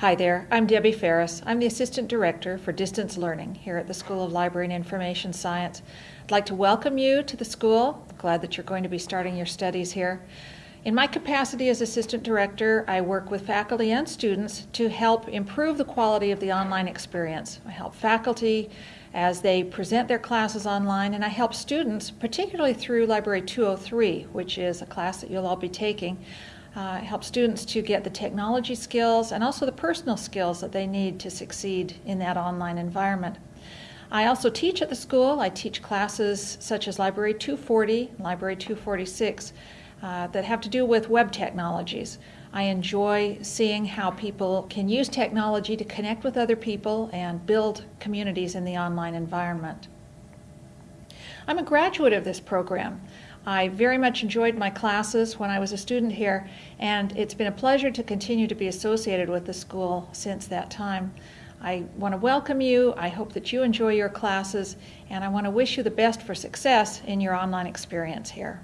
Hi there, I'm Debbie Faires. I'm the Assistant Director for Distance Learning here at the School of Library and Information Science. I'd like to welcome you to the school. Glad that you're going to be starting your studies here. In my capacity as Assistant Director, I work with faculty and students to help improve the quality of the online experience. I help faculty as they present their classes online, and I help students, particularly through Library 203, which is a class that you'll all be taking, uh, help students to get the technology skills and also the personal skills that they need to succeed in that online environment. I also teach at the school. I teach classes such as Library 240, Library 246, uh, that have to do with web technologies. I enjoy seeing how people can use technology to connect with other people and build communities in the online environment. I'm a graduate of this program. I very much enjoyed my classes when I was a student here, and it's been a pleasure to continue to be associated with the school since that time. I want to welcome you. I hope that you enjoy your classes, and I want to wish you the best for success in your online experience here.